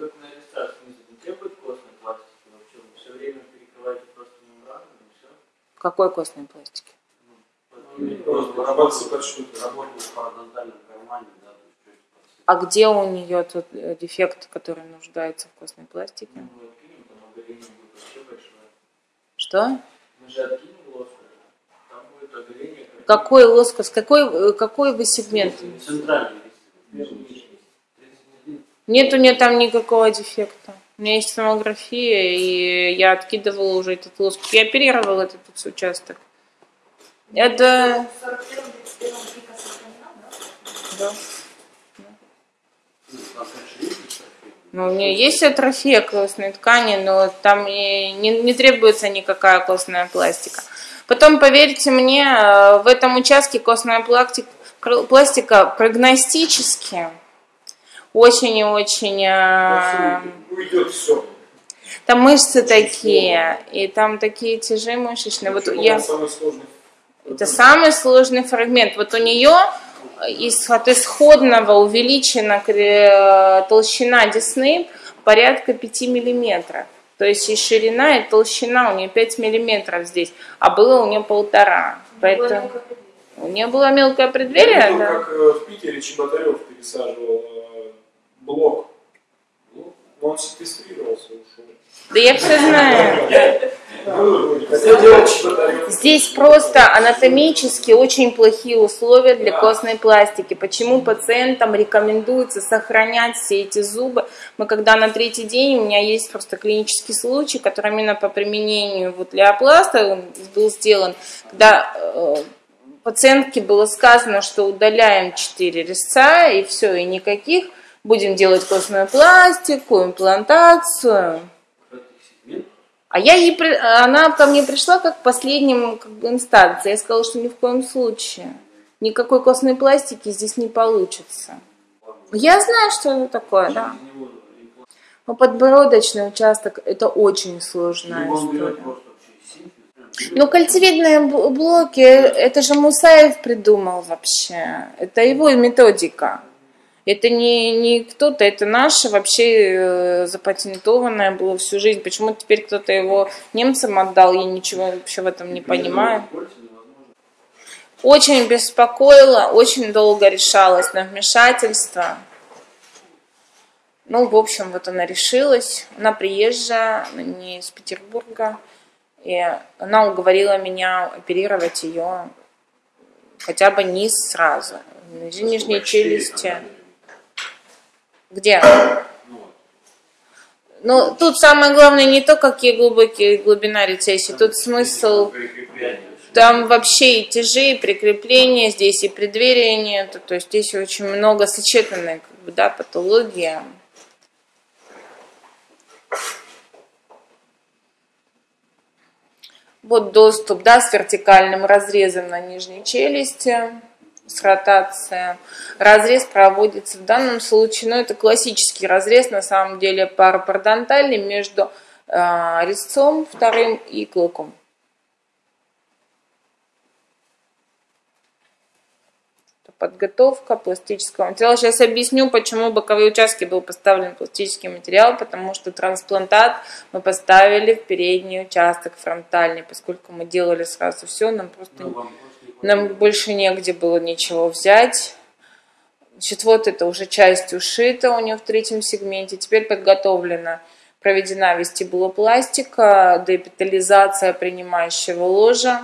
как на снизу не требует костной пластики вообще? Вы все время перекрываете просто мембрану и все? Какой костной пластики? Просто работать под что-то. Работать в парадонтальном кармане, да. А где у нее тот э, дефект, который нуждается в костной пластике? Ну, мы откинем, там оголение будет вообще большое. Что? Мы же откинем лоск, там будет оголение. как- Какой лоскос? Какой, э, какой вы сегмент? Центральный лист. Первый лист. 31. Нет у нее там никакого дефекта. У меня есть томография, и я откидывала уже этот лоскут. Я оперировала этот участок. Это... В 41-31 пика сохранена, да? Ну, у нее есть атрофия костной ткани, но там не, не требуется никакая костная пластика. Потом, поверьте мне, э, в этом участке костная пластик- кр- пластика прогностически очень и очень... э, Уйдет все. Там мышцы такие, и там такие тяжи мышечные. Вот я... Самый сложный. Это самый сложный фрагмент. Вот у нее из, от исходного увеличена кре- толщина десны порядка 5 миллиметров. То есть и ширина, и толщина у нее 5 миллиметров здесь, а было у нее полтора. Поэтому у нее было мелкое Я преддверие, видел, да. как э, в Питере Чеботарев пересаживал э, блок. Ну, он секвестрировался, ушел. Да я все знаю. Здесь просто анатомически очень плохие условия для костной пластики. Почему пациентам рекомендуется сохранять все эти зубы? Мы когда на третий день, у меня есть просто клинический случай, который именно по применению вот леопласта он был сделан, когда э, пациентке было сказано, что удаляем 4 резца и все, и никаких. Будем делать костную пластику, имплантацию. А я ей, при- она ко мне пришла как последним как бы, инстанции. Я сказала, что ни в коем случае. Никакой костной пластики здесь не получится. Я знаю, что это такое, да. Но подбородочный участок – это очень сложная история. Ну, кольцевидные бл- блоки, это же Мусаев придумал вообще. Это его методика. Это не, не кто-то, это наше вообще э, запатентованное было всю жизнь. Почему теперь кто-то его немцам отдал, я ничего вообще в этом не понимаю. Очень беспокоило, очень долго решалось на вмешательство. Ну, в общем, вот она решилась. Она приезжая, она не из Петербурга. И она уговорила меня оперировать ее хотя бы низ сразу. Нижней челюсти. Где? Ну, тут самое главное не то, какие глубокие глубина рецессии. Тут смысл там вообще и тяжи, и прикрепления, здесь и преддверия нету. То есть здесь очень много сочетанной как бы, да, патология. Вот доступ, да, с вертикальным разрезом на нижней челюсти, с ротацией. Разрез проводится в данном случае, ну, это классический разрез, на самом деле, парапародонтальный между э, резцом вторым и клыком. Подготовка пластического материала. Сейчас объясню, почему боковые участки был поставлен пластический материал, потому что трансплантат мы поставили в передний участок фронтальный, поскольку мы делали сразу все, нам просто Ну, вам нам больше негде было ничего взять. Значит, вот это уже часть ушита у нее в третьем сегменте. Теперь подготовлена, проведена вестибулопластика, деэпитализация принимающего ложа,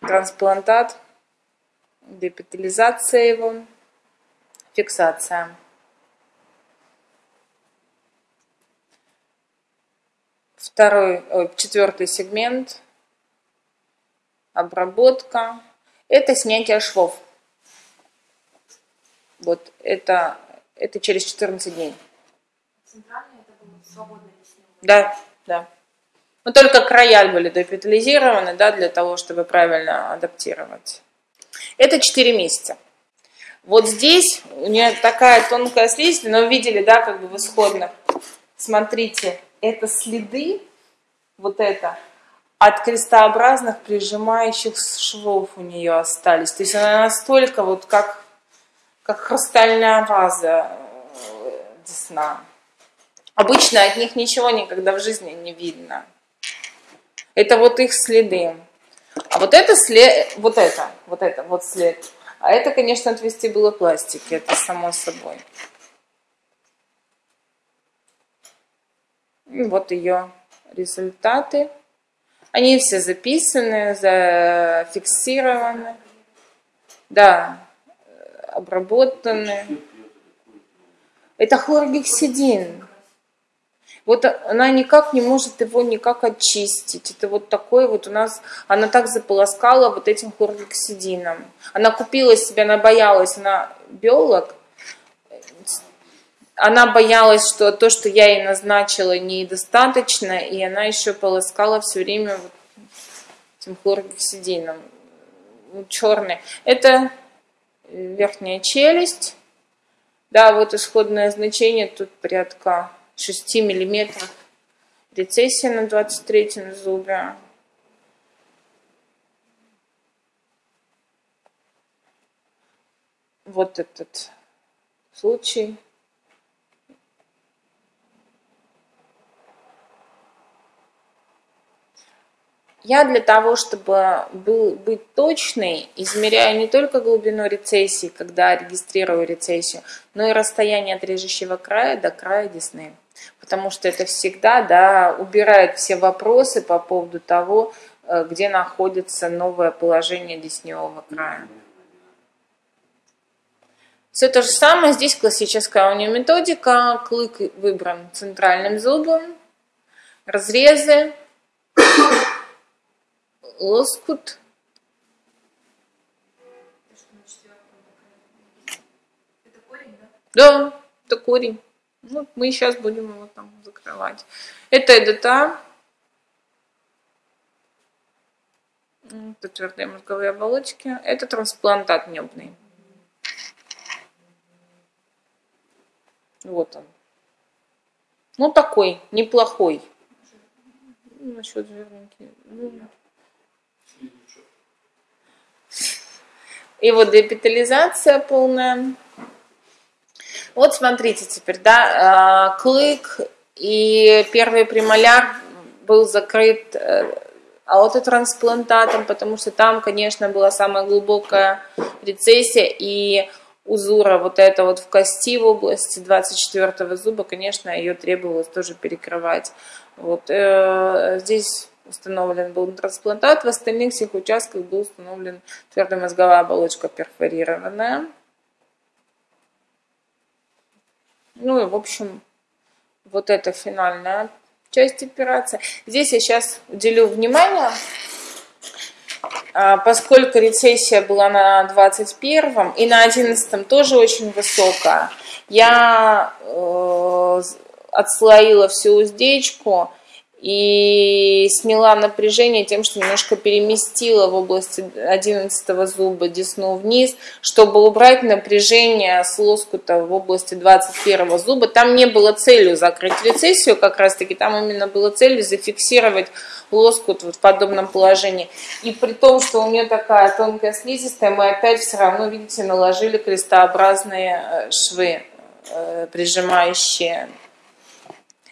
трансплантат, деэпитализация его, фиксация. Второй, ой, четвертый сегмент, обработка. Это снятие швов. Вот это, это через 14 дней. Центральный это свободный лесной. Да, да. Но только края были депитализированы, да, для того, чтобы правильно адаптировать. Это 4 месяца. Вот здесь у нее такая тонкая слизь, но вы видели, да, как бы в исходных. Смотрите, это следы, вот это, от крестообразных прижимающих швов у нее остались. То есть она настолько вот как, как хрустальная ваза э, десна. Обычно от них ничего никогда в жизни не видно. Это вот их следы. А вот это след, вот это, вот это, вот след. А это, конечно, от вестибулопластики, это само собой. И вот ее результаты. Они все записаны, зафиксированы. Да, обработаны. Это хлоргексидин. Вот она никак не может его никак очистить. Это вот такой вот у нас, она так заполоскала вот этим хлоргексидином. Она купила себе, она боялась, она биолог, она боялась, что то, что я ей назначила, недостаточно, и она еще полоскала все время вот этим хлоргексидином. Ну, черный. Это верхняя челюсть. Да, вот исходное значение тут порядка 6 миллиметров. Рецессия на 23 зубе. Вот этот случай. Я для того, чтобы был, быть точной, измеряю не только глубину рецессии, когда регистрирую рецессию, но и расстояние от режущего края до края десны. Потому что это всегда да, убирает все вопросы по поводу того, э, где находится новое положение десневого края. Все то же самое, здесь классическая у нее методика, клык выбран центральным зубом, разрезы, лоскут. Это корень, да? Да, это корень. Ну, мы сейчас будем его там закрывать. Это ЭДТА. Это твердые мозговые оболочки. Это трансплантат небный. Вот он. Ну, такой, неплохой. Насчет жирненький. И вот депитализация полная. Вот смотрите теперь, да, э, клык и первый премоляр был закрыт э, аутотрансплантатом, потому что там, конечно, была самая глубокая рецессия и узура вот это вот в кости в области 24 зуба, конечно, ее требовалось тоже перекрывать. Вот э, здесь установлен был трансплантат, в остальных всех участках был установлен твердая мозговая оболочка перфорированная. Ну и, в общем, вот это финальная часть операции. Здесь я сейчас уделю внимание, поскольку рецессия была на 21 и на 11 тоже очень высокая, я э, отслоила всю уздечку и сняла напряжение тем, что немножко переместила в области 11 зуба десну вниз, чтобы убрать напряжение с лоскута в области 21 зуба. Там не было целью закрыть рецессию, как раз таки там именно было целью зафиксировать лоскут вот в подобном положении. И при том, что у нее такая тонкая слизистая, мы опять все равно, видите, наложили крестообразные э, швы, э, прижимающие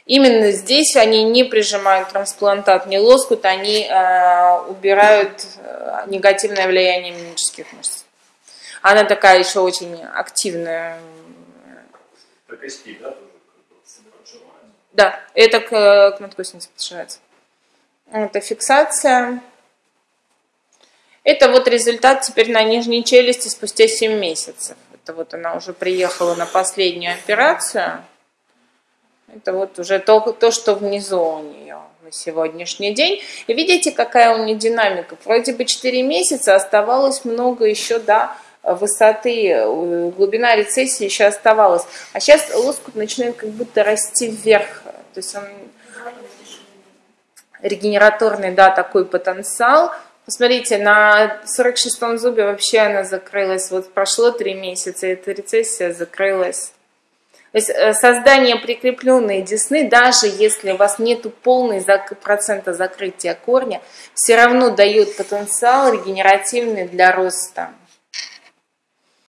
Именно здесь они не прижимают трансплантат, не лоскут, они э, убирают э, негативное влияние мимических мышц. Она такая еще очень активная. До кости, да, Да, это к, к надкоснице подшивается. Это фиксация. Это вот результат теперь на нижней челюсти спустя 7 месяцев. Это вот она уже приехала на последнюю операцию. Это вот уже то, то, что внизу у нее на сегодняшний день. И видите, какая у нее динамика. Вроде бы 4 месяца, оставалось много еще до высоты, глубина рецессии еще оставалась. А сейчас лоскут начинает как будто расти вверх. То есть он регенераторный, да, такой потенциал. Посмотрите, на 46-м зубе вообще она закрылась. Вот прошло 3 месяца, эта рецессия закрылась. То есть э, создание прикрепленной десны, даже если у вас нет полной процента закрытия корня, все равно дает потенциал регенеративный для роста.